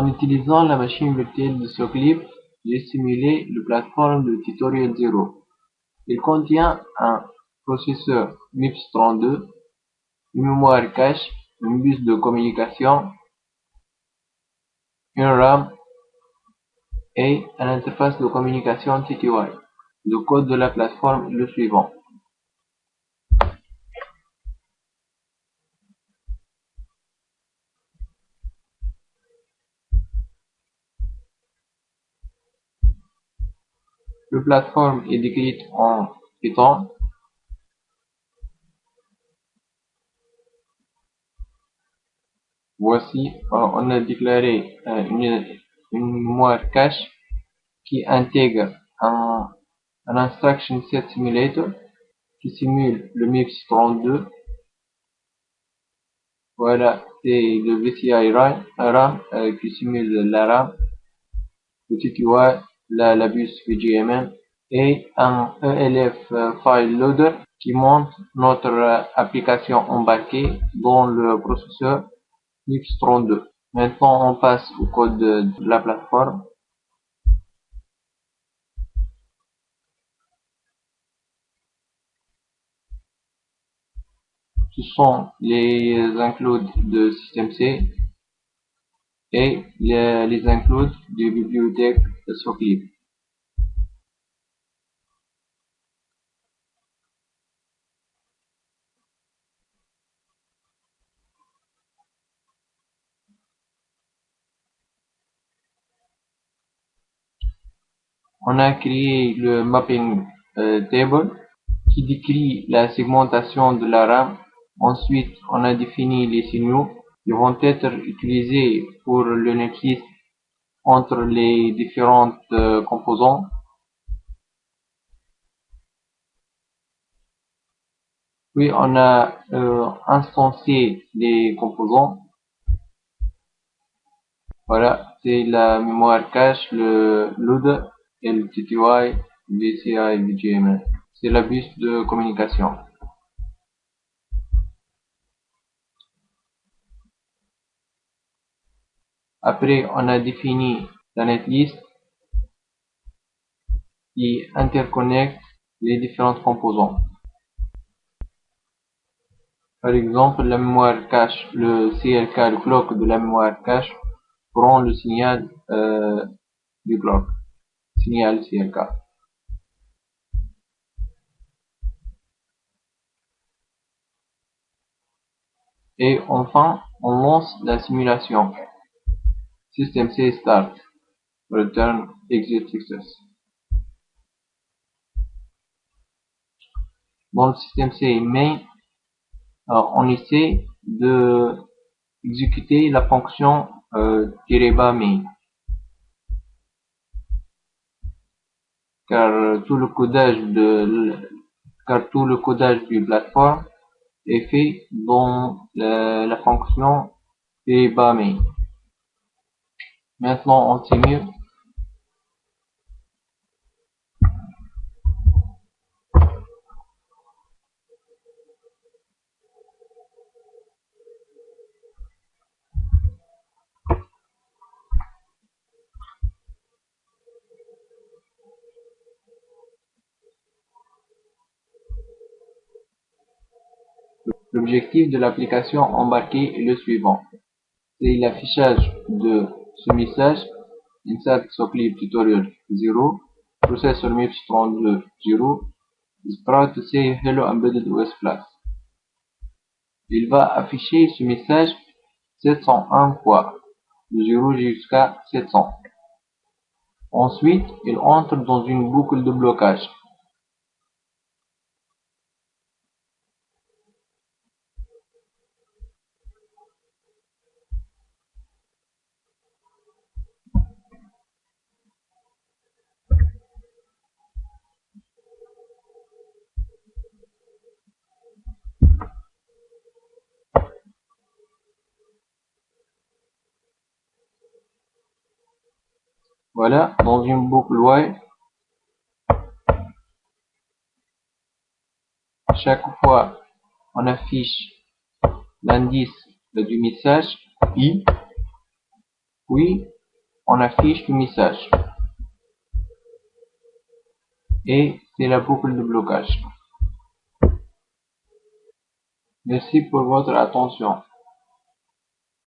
En utilisant la machine virtuelle de Soclip, j'ai simulé le plateforme de Tutorial 0. Il contient un processeur MIPS32, une mémoire cache, une bus de communication, une RAM et une interface de communication TTY. Le code de la plateforme est le suivant. Le plateforme est décrite en Python. Voici, on a déclaré euh, une, une mémoire cache qui intègre un, un instruction set simulator qui simule le MIPS 32. Voilà, c'est le VCI RAM, euh, qui simule la RAM, le TTY la, la bus et un ELF File Loader qui montre notre application embarquée dans le processeur MIPS32. Maintenant, on passe au code de, de la plateforme. Ce sont les includes de système C et les, les includes de bibliothèque Soclip. On a créé le mapping euh, table qui décrit la segmentation de la RAM. Ensuite, on a défini les signaux qui vont être utilisés pour le netlist entre les différentes euh, composants. Puis on a euh, instancié les composants. Voilà, c'est la mémoire cache, le load et le TTY, VCI, VGML. C'est la bus de communication. Après, on a défini la netlist qui interconnecte les différents composants. Par exemple, la mémoire cache, le CLK, le clock de la mémoire cache, prend le signal euh, du clock, signal CLK. Et enfin, on lance la simulation. System C start. Return exit success. Dans le système C main, on essaie de exécuter la fonction euh, main. Car tout le codage de car tout le codage du plateforme est fait dans la, la fonction main. Maintenant, on simule. L'objectif de l'application embarquée est le suivant. C'est l'affichage de ce message insert Soclip tutorial 0 processor MIPS 32 0 is proud to say hello embedded OS Plus. Il va afficher ce message 701 fois, de 0 jusqu'à 700. Ensuite, il entre dans une boucle de blocage. Voilà, dans une boucle while, chaque fois on affiche l'indice du message i, puis on affiche le message. Et c'est la boucle de blocage. Merci pour votre attention.